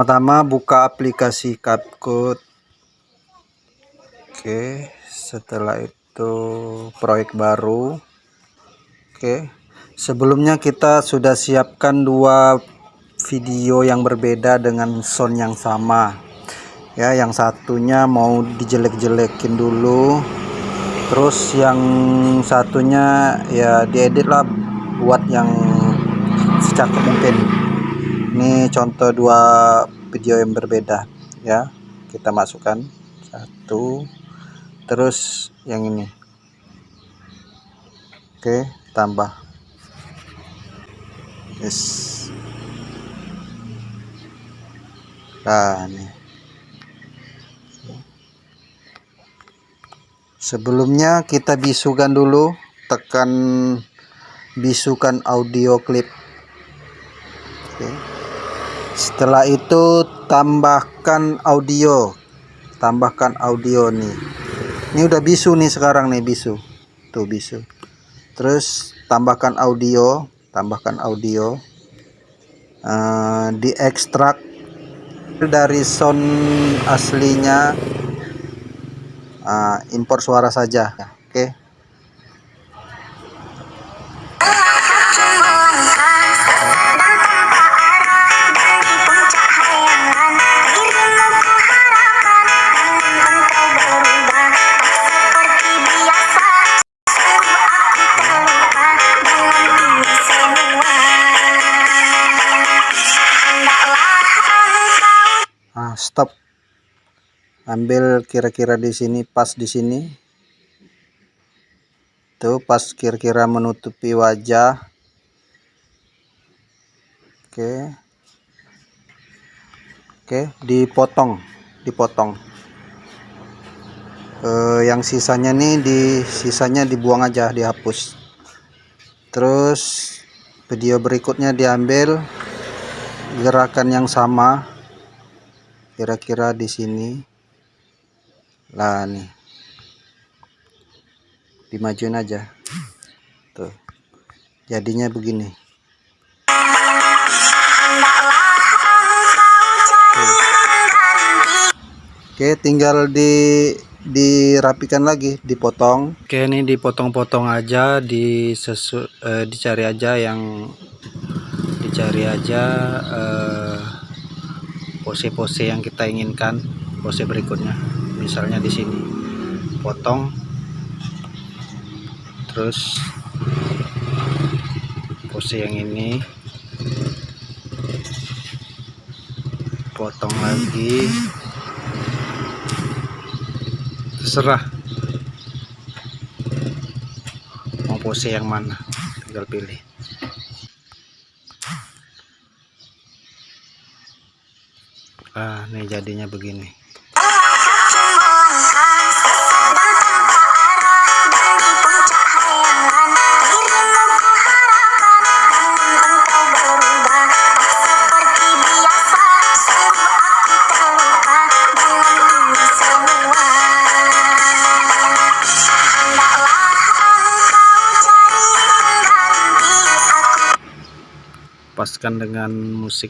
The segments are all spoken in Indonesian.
pertama buka aplikasi CapCut oke setelah itu proyek baru. Oke sebelumnya kita sudah siapkan dua video yang berbeda dengan sound yang sama. Ya yang satunya mau dijelek-jelekin dulu. Terus yang satunya ya diedit lah buat yang secakep mungkin ini contoh dua video yang berbeda ya. Kita masukkan. Satu. Terus yang ini. Oke tambah. Yes. Nah ini. Sebelumnya kita bisukan dulu tekan bisukan audio oke setelah itu tambahkan audio. Tambahkan audio nih. Ini udah bisu nih sekarang nih bisu. Tuh bisu. Terus tambahkan audio. Tambahkan audio. Uh, diekstrak dari sound aslinya uh, impor suara saja. Oke. okay. Stop. Ambil kira-kira di sini pas di sini. Tuh pas kira-kira menutupi wajah. Oke. Oke dipotong dipotong. Eh, yang sisanya nih di sisanya dibuang aja dihapus. Terus video berikutnya diambil. Gerakan yang sama kira-kira di sini. Lah nih. Dimajuin aja. Tuh. Jadinya begini. Oke tinggal di dirapikan lagi dipotong. Oke ini dipotong-potong aja di sesu, eh, dicari aja yang dicari aja eh, pose-pose yang kita inginkan pose berikutnya. Misalnya di sini potong terus pose yang ini potong lagi terserah mau pose yang mana tinggal pilih ah nih jadinya begini. Paskan dengan musik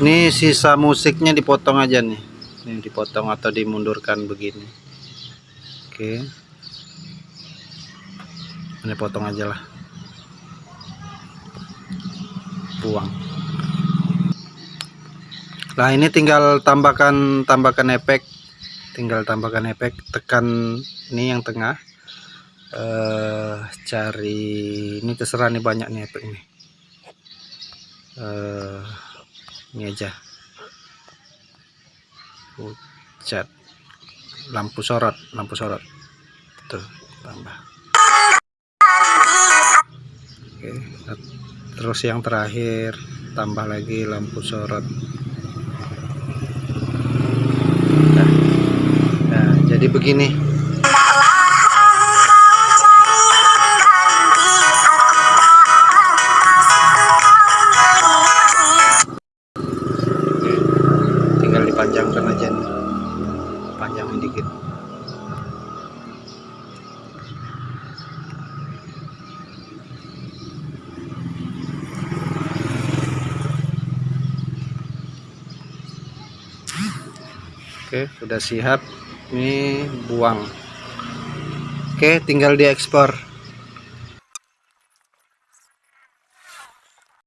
Ini sisa musiknya dipotong aja nih. Ini dipotong atau dimundurkan begini. Oke. Ini potong aja lah. Buang nah ini tinggal tambahkan tambahkan efek tinggal tambahkan efek tekan ini yang tengah eh, cari ini terserah nih banyak nih efek ini eh, ini aja. Cat lampu sorot lampu sorot. Tuh tambah. Oke, terus yang terakhir tambah lagi lampu sorot. Nah, nah jadi begini Oke sudah siap. Ini buang. Oke tinggal diekspor